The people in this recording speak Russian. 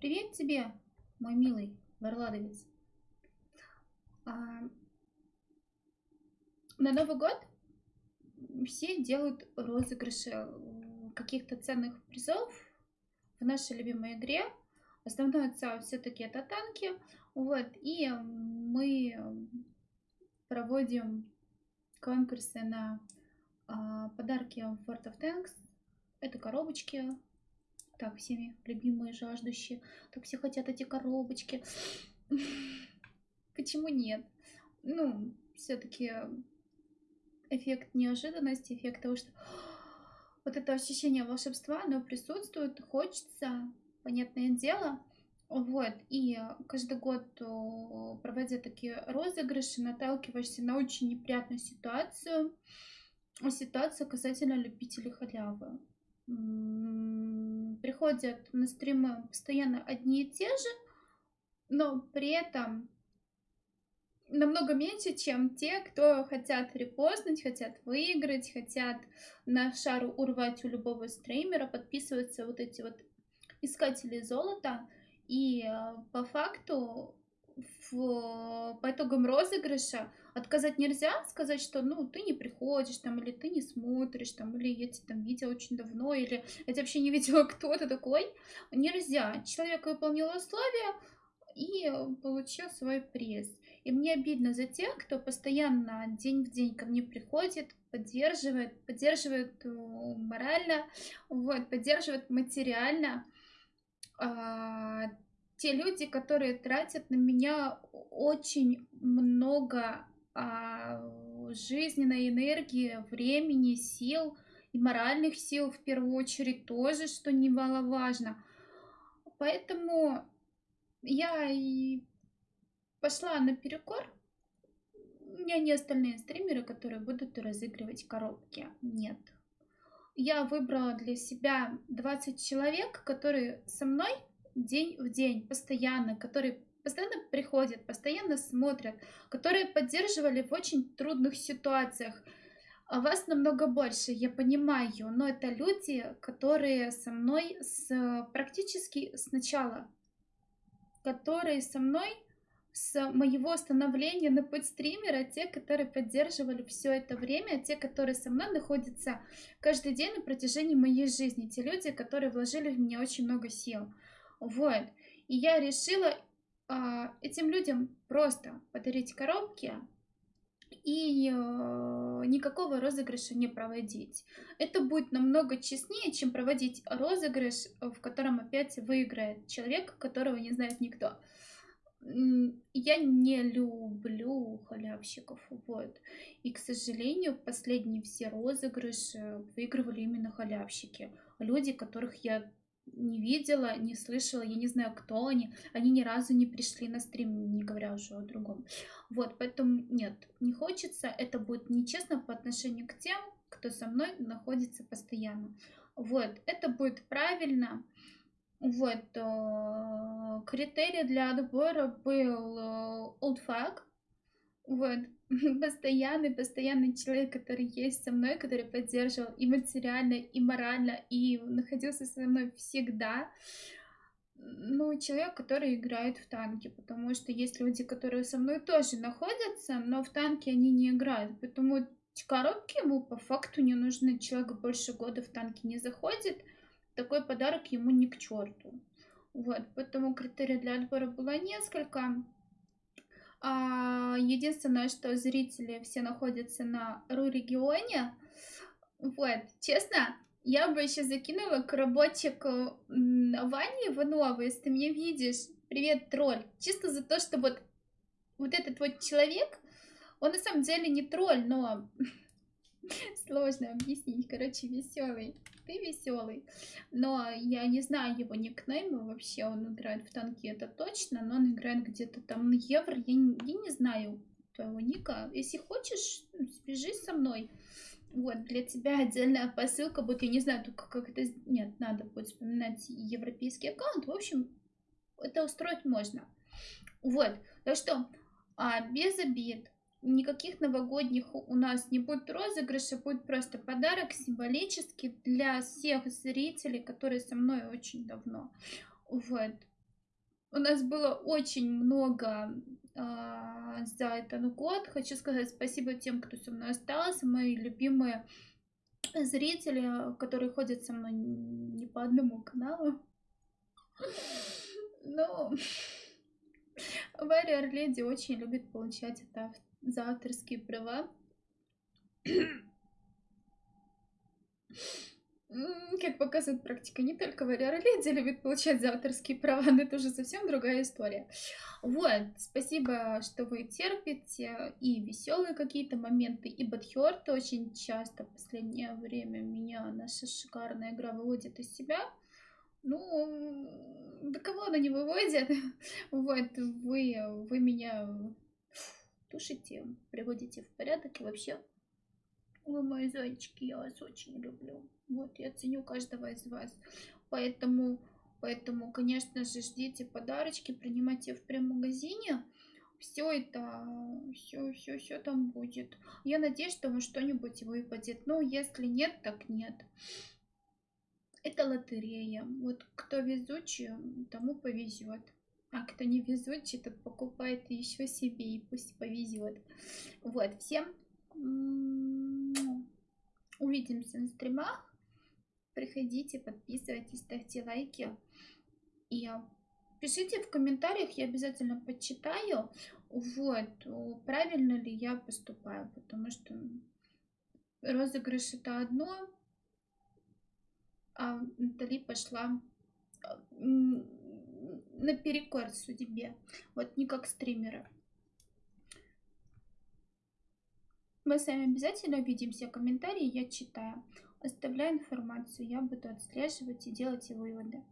Привет тебе, мой милый варладовец. А, на Новый год все делают розыгрыши каких-то ценных призов в нашей любимой игре. Основной цель все-таки это танки. Вот, и мы проводим конкурсы на а, подарки World of Tanks. Это коробочки. Так, всеми любимые, жаждущие. Так все хотят эти коробочки. Почему нет? Ну, все-таки эффект неожиданности, эффект того, что вот это ощущение волшебства, оно присутствует, хочется, понятное дело. Вот, и каждый год, проводя такие розыгрыши, наталкиваешься на очень неприятную ситуацию. Ситуация касательно любителей халявы. Приходят на стримы постоянно одни и те же, но при этом намного меньше, чем те, кто хотят репостнуть, хотят выиграть, хотят на шару урвать у любого стримера, подписываются вот эти вот искатели золота. И э, по факту в, по итогам розыгрыша отказать нельзя, сказать, что ну ты не приходишь там, или ты не смотришь там, или я тебя там видела очень давно, или я тебя вообще не видела, кто ты такой. Нельзя. Человек выполнил условия и получил свой приз. И мне обидно за тех, кто постоянно день в день ко мне приходит, поддерживает, поддерживает э, морально, вот, поддерживает материально. Те люди, которые тратят на меня очень много а, жизненной энергии, времени, сил и моральных сил в первую очередь тоже, что немаловажно. Поэтому я и пошла на перекор. У меня не остальные стримеры, которые будут разыгрывать коробки. Нет. Я выбрала для себя 20 человек, которые со мной день в день, постоянно, которые постоянно приходят, постоянно смотрят, которые поддерживали в очень трудных ситуациях. А вас намного больше, я понимаю, но это люди, которые со мной с, практически с начала, которые со мной с моего становления на путь стримера, те, которые поддерживали все это время, те, которые со мной находятся каждый день на протяжении моей жизни, те люди, которые вложили в меня очень много сил. Вот. И я решила а, этим людям просто подарить коробки и э, никакого розыгрыша не проводить. Это будет намного честнее, чем проводить розыгрыш, в котором опять выиграет человек, которого не знает никто я не люблю халявщиков, вот. И, к сожалению, последние все розыгрыши выигрывали именно халявщики. Люди, которых я не видела, не слышала, я не знаю, кто они. Они ни разу не пришли на стрим, не говоря уже о другом. Вот, поэтому нет, не хочется. Это будет нечестно по отношению к тем, кто со мной находится постоянно. Вот, это будет правильно. Вот, э, критерий для отбора был э, old fuck. Вот, постоянный, постоянный человек, который есть со мной, который поддерживал и материально, и морально, и находился со мной всегда. Ну, человек, который играет в танки, потому что есть люди, которые со мной тоже находятся, но в танки они не играют, поэтому коробки ему по факту не нужны. Человек больше года в танки не заходит, такой подарок ему не к черту. Вот, поэтому критерий для отбора было несколько. А, единственное, что зрители все находятся на РУ-регионе. Вот, честно, я бы еще закинула коробочек Вани Иванова, если ты меня видишь. Привет, тролль. Чисто за то, что вот, вот этот вот человек, он на самом деле не тролль, но сложно объяснить. Короче, веселый ты веселый. Но я не знаю его никнейма вообще, он играет в танки, это точно, но он играет где-то там на евро, я не, я не знаю твоего ника. Если хочешь, свяжись со мной. Вот, для тебя отдельная посылка будет, я не знаю, только как это... Нет, надо будет вспоминать европейский аккаунт. В общем, это устроить можно. Вот, так что, а, без обид, никаких новогодних у нас не будет розыгрыша, будет просто подарок символический для всех зрителей, которые со мной очень давно. Вот. У нас было очень много а, за этот год. Хочу сказать спасибо тем, кто со мной остался, мои любимые зрители, которые ходят со мной не по одному каналу. Но Warrior Lady очень любит получать это за авторские права. Как показывает практика, не только Валера Леди любит получать за авторские права, но это уже совсем другая история. Вот, спасибо, что вы терпите и веселые какие-то моменты, и Бадхёрт очень часто в последнее время меня наша шикарная игра выводит из себя. Ну, да кого она не выводит? Вот, вы, вы меня тушите, приводите в порядок и вообще вы мои зайчики, я вас очень люблю. Вот, я ценю каждого из вас. Поэтому, поэтому, конечно же, ждите подарочки, принимайте в прем-магазине. Все это, все, все, все там будет. Я надеюсь, что вам что-нибудь выпадет. Но если нет, так нет. Это лотерея. Вот кто везучий, тому повезет. А кто не везучий, тот покупает еще себе и пусть повезет. Вот, всем увидимся на стримах. Приходите, подписывайтесь, ставьте лайки. И пишите в комментариях, я обязательно почитаю, вот, правильно ли я поступаю, потому что розыгрыш это одно, а Натали пошла наперекор судьбе, вот не как стримеры. Мы с вами обязательно увидимся. Комментарии я читаю. Оставляю информацию. Я буду отслеживать и делать выводы.